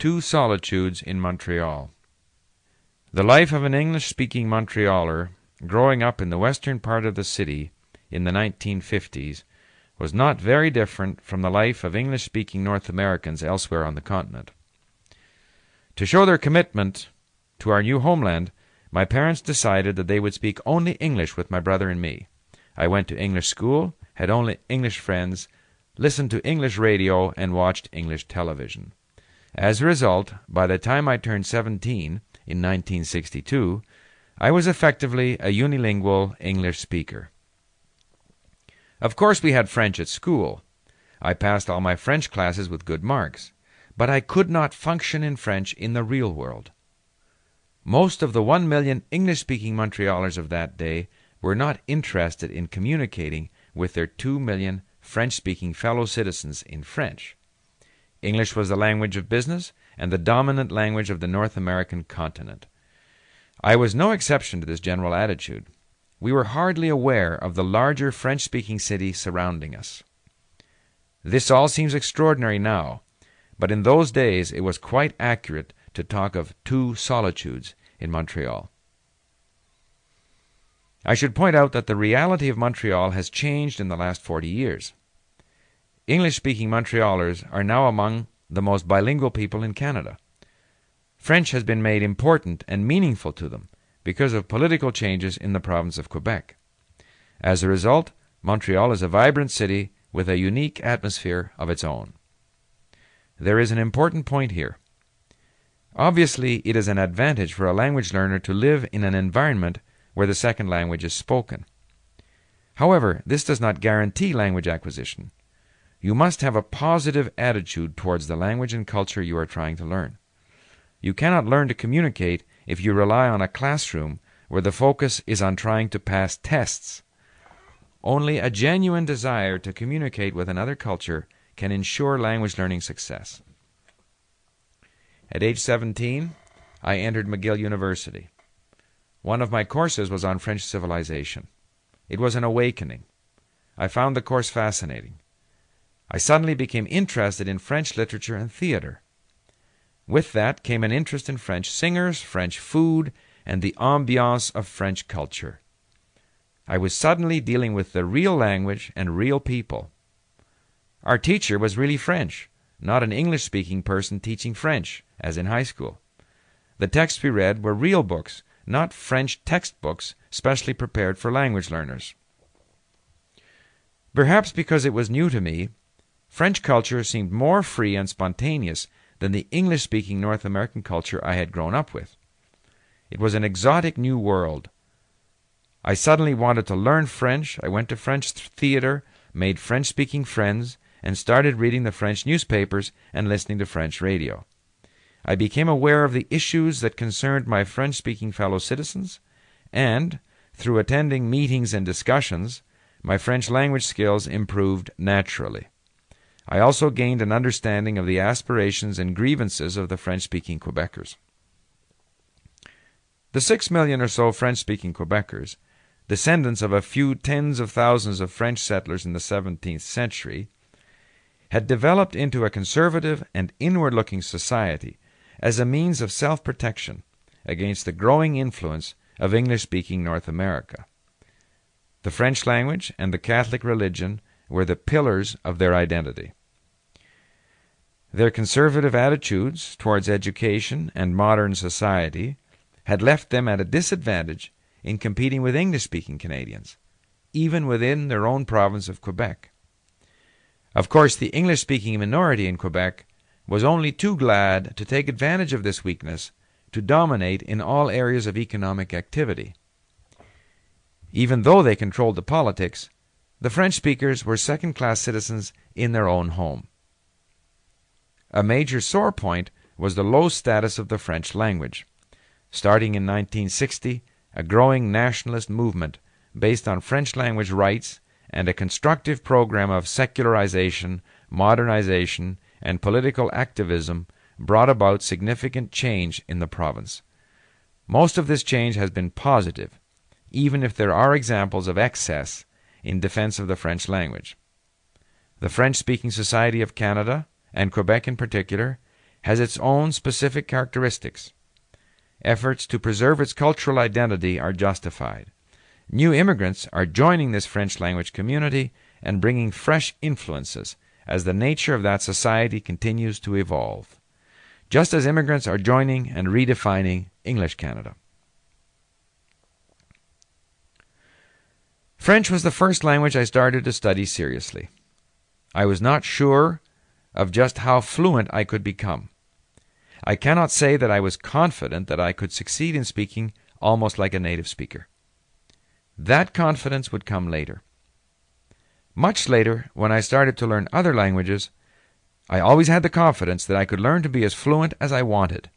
Two Solitudes in Montreal. The life of an English speaking Montrealer growing up in the western part of the city in the 1950s was not very different from the life of English speaking North Americans elsewhere on the continent. To show their commitment to our new homeland, my parents decided that they would speak only English with my brother and me. I went to English school, had only English friends, listened to English radio, and watched English television. As a result, by the time I turned 17 in 1962, I was effectively a unilingual English speaker. Of course, we had French at school. I passed all my French classes with good marks, but I could not function in French in the real world. Most of the one million English speaking Montrealers of that day were not interested in communicating with their two million French speaking fellow citizens in French. English was the language of business and the dominant language of the North American continent. I was no exception to this general attitude. We were hardly aware of the larger French speaking city surrounding us. This all seems extraordinary now, but in those days it was quite accurate to talk of two solitudes in Montreal. I should point out that the reality of Montreal has changed in the last 40 years. English speaking Montrealers are now among the most bilingual people in Canada. French has been made important and meaningful to them because of political changes in the province of Quebec. As a result, Montreal is a vibrant city with a unique atmosphere of its own. There is an important point here. Obviously, it is an advantage for a language learner to live in an environment where the second language is spoken. However, this does not guarantee language acquisition. You must have a positive attitude towards the language and culture you are trying to learn. You cannot learn to communicate if you rely on a classroom where the focus is on trying to pass tests. Only a genuine desire to communicate with another culture can ensure language learning success. At age 17, I entered McGill University. One of my courses was on French civilization. It was an awakening. I found the course fascinating. I suddenly became interested in French literature and theater. With that came an interest in French singers, French food, and the ambiance of French culture. I was suddenly dealing with the real language and real people. Our teacher was really French, not an English speaking person teaching French, as in high school. The texts we read were real books, not French textbooks specially prepared for language learners. Perhaps because it was new to me, French culture seemed more free and spontaneous than the English speaking North American culture I had grown up with. It was an exotic new world. I suddenly wanted to learn French. I went to French theater, made French speaking friends, and started reading the French newspapers and listening to French radio. I became aware of the issues that concerned my French speaking fellow citizens, and, through attending meetings and discussions, my French language skills improved naturally. I also gained an understanding of the aspirations and grievances of the French speaking Quebecers. The six million or so French speaking Quebecers, descendants of a few tens of thousands of French settlers in the 17th century, had developed into a conservative and inward looking society as a means of self protection against the growing influence of English speaking North America. The French language and the Catholic religion were the pillars of their identity. Their conservative attitudes towards education and modern society had left them at a disadvantage in competing with English speaking Canadians, even within their own province of Quebec. Of course, the English speaking minority in Quebec was only too glad to take advantage of this weakness to dominate in all areas of economic activity. Even though they controlled the politics, the French speakers were second class citizens in their own home. A major sore point was the low status of the French language. Starting in 1960, a growing nationalist movement based on French language rights and a constructive program of secularization, modernization, and political activism brought about significant change in the province. Most of this change has been positive, even if there are examples of excess in defense of the French language. The French speaking Society of Canada and Quebec in particular, has its own specific characteristics. Efforts to preserve its cultural identity are justified. New immigrants are joining this French language community and bringing fresh influences as the nature of that society continues to evolve, just as immigrants are joining and redefining English Canada. French was the first language I started to study seriously. I was not sure of just how fluent I could become. I cannot say that I was confident that I could succeed in speaking almost like a native speaker. That confidence would come later. Much later, when I started to learn other languages, I always had the confidence that I could learn to be as fluent as I wanted.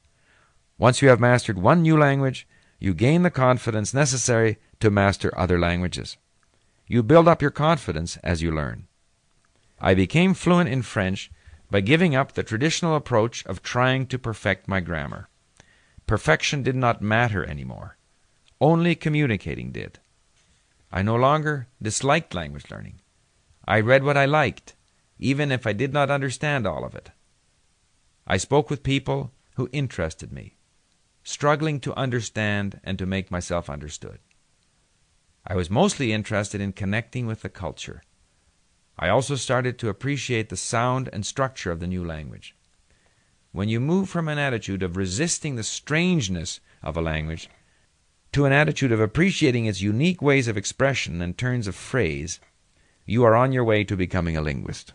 Once you have mastered one new language, you gain the confidence necessary to master other languages. You build up your confidence as you learn. I became fluent in French by giving up the traditional approach of trying to perfect my grammar. Perfection did not matter anymore. Only communicating did. I no longer disliked language learning. I read what I liked, even if I did not understand all of it. I spoke with people who interested me, struggling to understand and to make myself understood. I was mostly interested in connecting with the culture. I also started to appreciate the sound and structure of the new language. When you move from an attitude of resisting the strangeness of a language to an attitude of appreciating its unique ways of expression and turns of phrase, you are on your way to becoming a linguist.